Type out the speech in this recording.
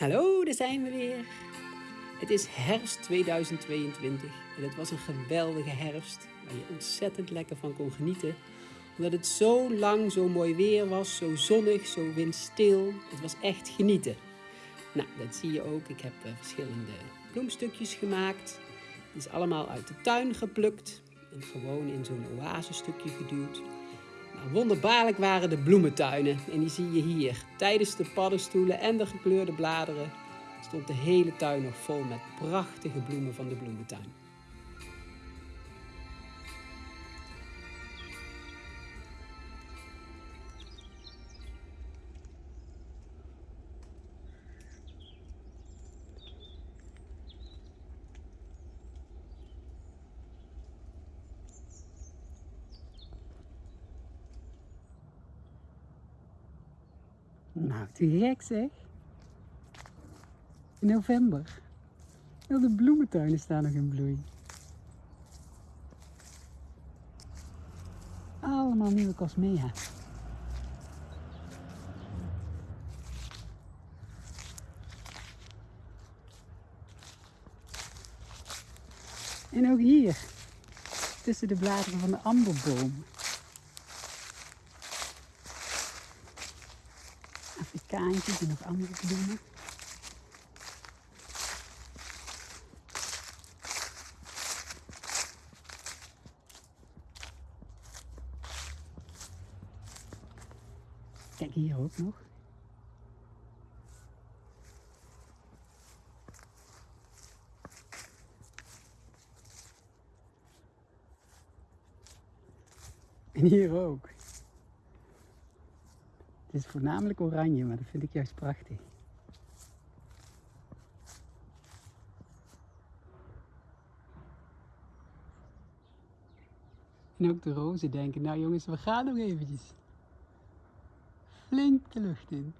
Hallo, daar zijn we weer. Het is herfst 2022 en het was een geweldige herfst waar je ontzettend lekker van kon genieten. Omdat het zo lang zo mooi weer was, zo zonnig, zo windstil. Het was echt genieten. Nou, dat zie je ook. Ik heb eh, verschillende bloemstukjes gemaakt. Die is allemaal uit de tuin geplukt en gewoon in zo'n oasestukje geduwd. Wonderbaarlijk waren de bloementuinen en die zie je hier. Tijdens de paddenstoelen en de gekleurde bladeren stond de hele tuin nog vol met prachtige bloemen van de bloementuin. Nou, te gek zeg. In november. Heel de bloementuinen staan nog in bloei. Allemaal nieuwe cosmea. En ook hier, tussen de bladeren van de amberboom. Afrikaantjes en nog andere bloemen. Kijk hier ook nog. En hier ook. Het is voornamelijk oranje, maar dat vind ik juist prachtig. En ook de rozen denken, nou jongens, we gaan nog eventjes. Flink de lucht in.